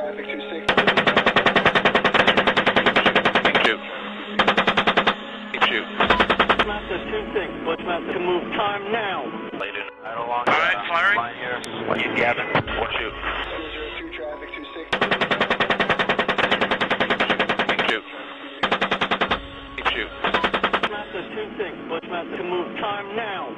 traffic 26. Keep shoot. Keep shoot. Master, two things. Bushmaster can move time now. Laid in. Right along. All right, firing. What you Gavin? One shoot. 202 traffic 26. Keep shoot. Keep shoot. Master, two. Bushmaster can move time now.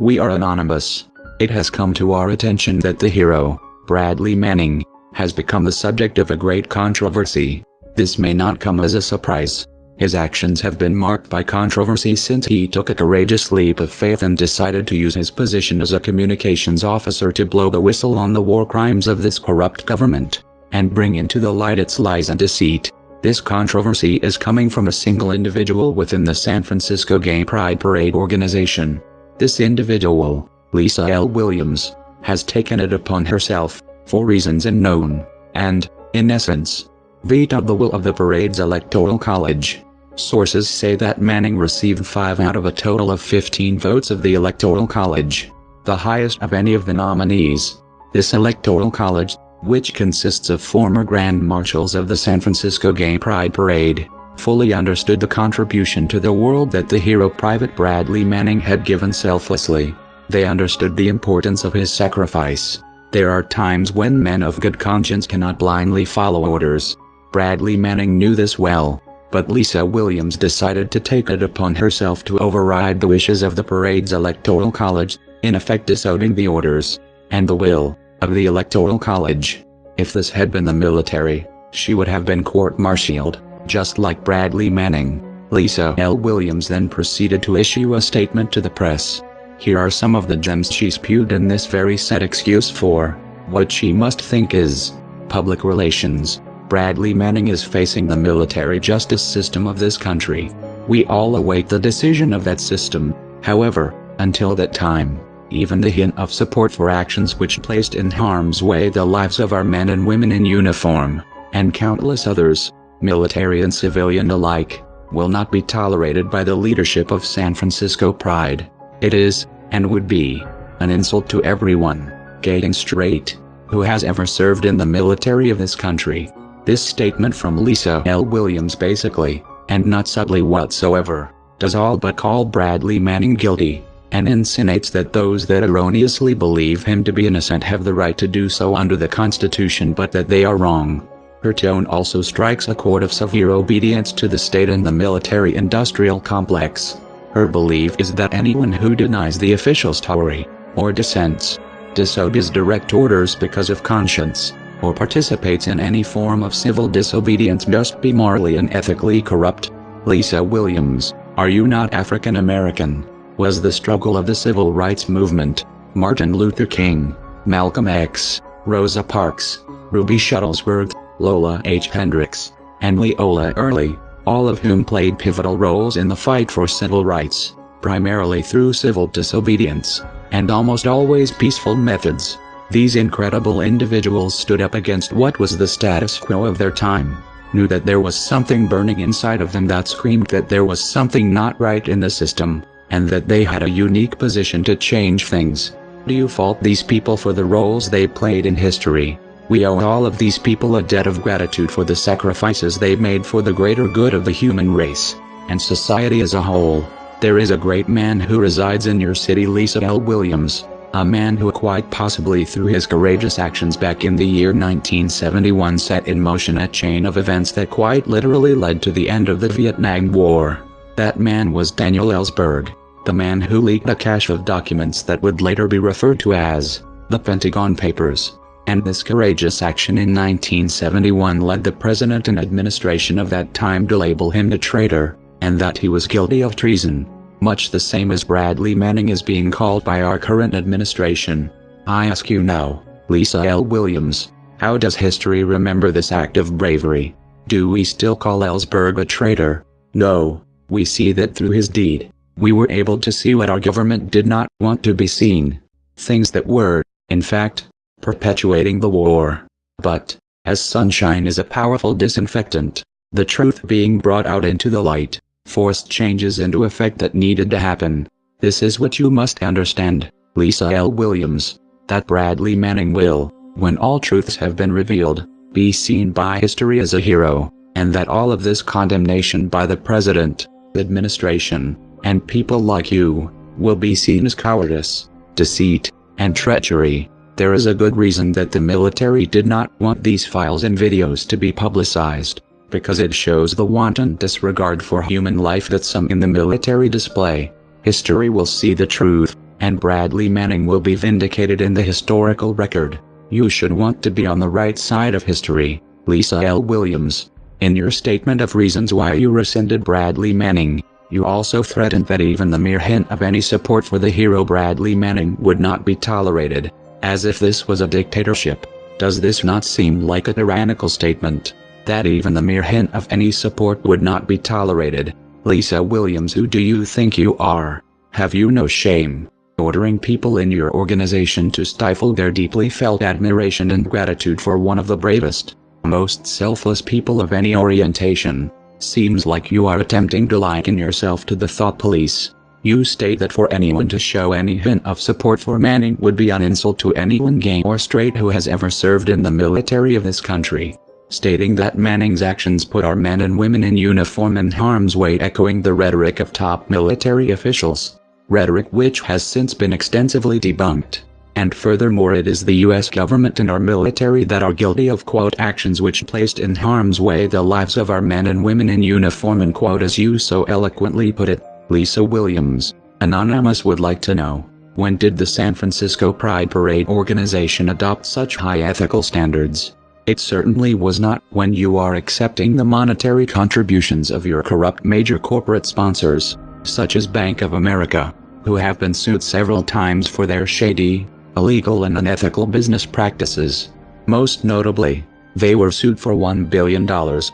We are anonymous. It has come to our attention that the hero, Bradley Manning, has become the subject of a great controversy. This may not come as a surprise. His actions have been marked by controversy since he took a courageous leap of faith and decided to use his position as a communications officer to blow the whistle on the war crimes of this corrupt government, and bring into the light its lies and deceit. This controversy is coming from a single individual within the San Francisco Gay Pride Parade organization. This individual, Lisa L. Williams, has taken it upon herself, for reasons unknown, and, in essence, vetoed the will of the parade's electoral college. Sources say that Manning received 5 out of a total of 15 votes of the electoral college, the highest of any of the nominees. This electoral college, which consists of former grand marshals of the San Francisco Gay Pride Parade, fully understood the contribution to the world that the hero Private Bradley Manning had given selflessly. They understood the importance of his sacrifice. There are times when men of good conscience cannot blindly follow orders. Bradley Manning knew this well, but Lisa Williams decided to take it upon herself to override the wishes of the parade's electoral college, in effect disowning the orders, and the will, of the electoral college. If this had been the military, she would have been court-martialed, just like Bradley Manning. Lisa L. Williams then proceeded to issue a statement to the press. Here are some of the gems she spewed in this very set excuse for what she must think is public relations. Bradley Manning is facing the military justice system of this country. We all await the decision of that system. However, until that time, even the hint of support for actions which placed in harm's way the lives of our men and women in uniform, and countless others, military and civilian alike, will not be tolerated by the leadership of San Francisco Pride. It is, and would be, an insult to everyone, getting straight, who has ever served in the military of this country. This statement from Lisa L. Williams basically, and not subtly whatsoever, does all but call Bradley Manning guilty, and insinuates that those that erroneously believe him to be innocent have the right to do so under the Constitution but that they are wrong. Her tone also strikes a chord of severe obedience to the state and the military-industrial complex. Her belief is that anyone who denies the official story, or dissents, disobeys direct orders because of conscience, or participates in any form of civil disobedience must be morally and ethically corrupt. Lisa Williams, Are You Not African American? was the struggle of the civil rights movement. Martin Luther King, Malcolm X, Rosa Parks, Ruby Shuttlesworth, Lola H. Hendricks, and Leola Early, all of whom played pivotal roles in the fight for civil rights, primarily through civil disobedience, and almost always peaceful methods. These incredible individuals stood up against what was the status quo of their time, knew that there was something burning inside of them that screamed that there was something not right in the system, and that they had a unique position to change things. Do you fault these people for the roles they played in history? We owe all of these people a debt of gratitude for the sacrifices they made for the greater good of the human race, and society as a whole. There is a great man who resides in your city Lisa L. Williams, a man who quite possibly through his courageous actions back in the year 1971 set in motion a chain of events that quite literally led to the end of the Vietnam War. That man was Daniel Ellsberg, the man who leaked a cache of documents that would later be referred to as the Pentagon Papers. And this courageous action in 1971 led the president and administration of that time to label him a traitor, and that he was guilty of treason much the same as Bradley Manning is being called by our current administration. I ask you now, Lisa L. Williams, how does history remember this act of bravery? Do we still call Ellsberg a traitor? No, we see that through his deed, we were able to see what our government did not want to be seen. Things that were, in fact, perpetuating the war. But, as sunshine is a powerful disinfectant, the truth being brought out into the light, forced changes into effect that needed to happen. This is what you must understand, Lisa L. Williams, that Bradley Manning will, when all truths have been revealed, be seen by history as a hero, and that all of this condemnation by the president, administration, and people like you, will be seen as cowardice, deceit, and treachery. There is a good reason that the military did not want these files and videos to be publicized, because it shows the wanton disregard for human life that some in the military display. History will see the truth, and Bradley Manning will be vindicated in the historical record. You should want to be on the right side of history. Lisa L. Williams. In your statement of reasons why you rescinded Bradley Manning, you also threatened that even the mere hint of any support for the hero Bradley Manning would not be tolerated, as if this was a dictatorship. Does this not seem like a tyrannical statement? That even the mere hint of any support would not be tolerated? Lisa Williams who do you think you are? Have you no shame? Ordering people in your organization to stifle their deeply felt admiration and gratitude for one of the bravest, most selfless people of any orientation. Seems like you are attempting to liken yourself to the thought police. You state that for anyone to show any hint of support for Manning would be an insult to anyone gay or straight who has ever served in the military of this country. Stating that Manning's actions put our men and women in uniform in harm's way echoing the rhetoric of top military officials. Rhetoric which has since been extensively debunked. And furthermore it is the US government and our military that are guilty of quote actions which placed in harm's way the lives of our men and women in uniform and quote as you so eloquently put it, Lisa Williams. Anonymous would like to know, when did the San Francisco Pride Parade organization adopt such high ethical standards? It certainly was not when you are accepting the monetary contributions of your corrupt major corporate sponsors, such as Bank of America, who have been sued several times for their shady, illegal and unethical business practices. Most notably, they were sued for $1 billion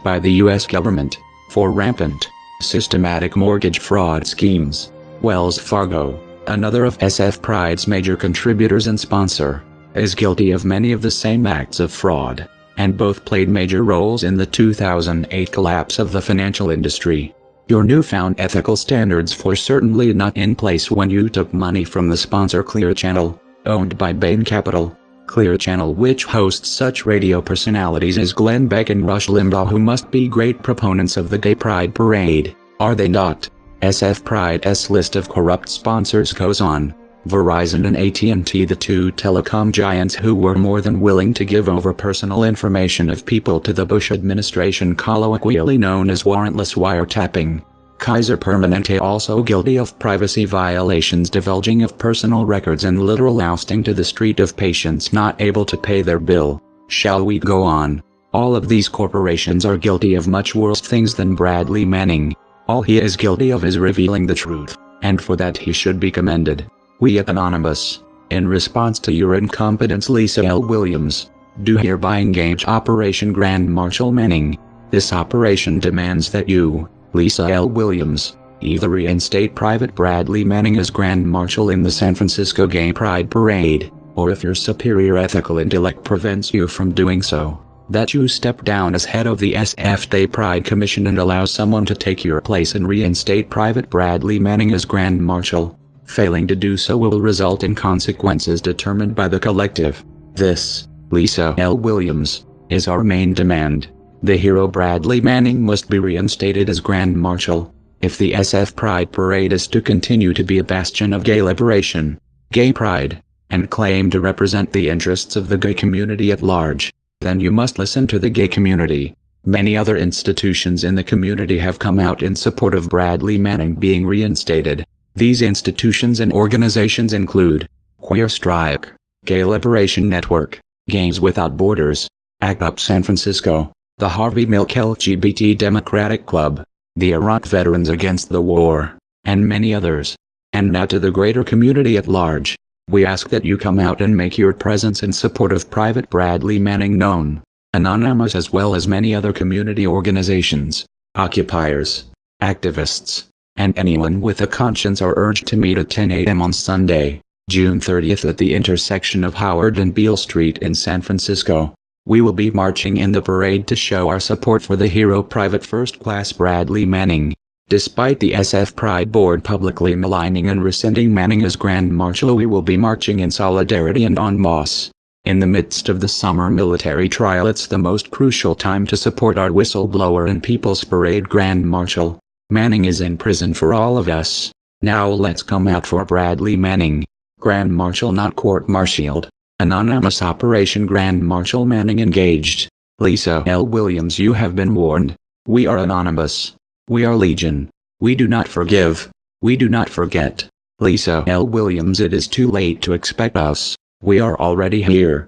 by the US government, for rampant, systematic mortgage fraud schemes. Wells Fargo, another of SF Pride's major contributors and sponsor, is guilty of many of the same acts of fraud, and both played major roles in the 2008 collapse of the financial industry. Your newfound ethical standards were certainly not in place when you took money from the sponsor Clear Channel, owned by Bain Capital. Clear Channel which hosts such radio personalities as Glenn Beck and Rush Limbaugh who must be great proponents of the Gay Pride Parade, are they not? SF Pride's list of corrupt sponsors goes on. Verizon and AT&T the two telecom giants who were more than willing to give over personal information of people to the Bush administration colloquially known as warrantless wiretapping. Kaiser Permanente also guilty of privacy violations divulging of personal records and literal ousting to the street of patients not able to pay their bill. Shall we go on? All of these corporations are guilty of much worse things than Bradley Manning. All he is guilty of is revealing the truth, and for that he should be commended. We at Anonymous, in response to your incompetence Lisa L. Williams, do hereby engage Operation Grand Marshal Manning. This operation demands that you, Lisa L. Williams, either reinstate Private Bradley Manning as Grand Marshal in the San Francisco Gay Pride Parade, or if your superior ethical intellect prevents you from doing so, that you step down as head of the SF Gay Pride Commission and allow someone to take your place and reinstate Private Bradley Manning as Grand Marshal. Failing to do so will result in consequences determined by the collective. This, Lisa L. Williams, is our main demand. The hero Bradley Manning must be reinstated as Grand Marshal. If the SF Pride Parade is to continue to be a bastion of gay liberation, gay pride, and claim to represent the interests of the gay community at large, then you must listen to the gay community. Many other institutions in the community have come out in support of Bradley Manning being reinstated. These institutions and organizations include Queer Strike, Gay Liberation Network, Gays Without Borders, ACT UP San Francisco, the Harvey Milk LGBT Democratic Club, the Iraq Veterans Against the War, and many others. And now to the greater community at large, we ask that you come out and make your presence in support of Private Bradley Manning known, Anonymous as well as many other community organizations, occupiers, activists, and anyone with a conscience are urged to meet at 10 a.m. on Sunday, June 30th at the intersection of Howard and Beale Street in San Francisco. We will be marching in the parade to show our support for the hero Private First Class Bradley Manning. Despite the SF Pride Board publicly maligning and rescinding Manning as Grand Marshal we will be marching in solidarity and en masse. In the midst of the summer military trial it's the most crucial time to support our whistleblower and People's Parade Grand Marshal. Manning is in prison for all of us. Now let's come out for Bradley Manning. Grand Marshal not court-martialed. Anonymous Operation Grand Marshal Manning engaged. Lisa L. Williams you have been warned. We are anonymous. We are legion. We do not forgive. We do not forget. Lisa L. Williams it is too late to expect us. We are already here.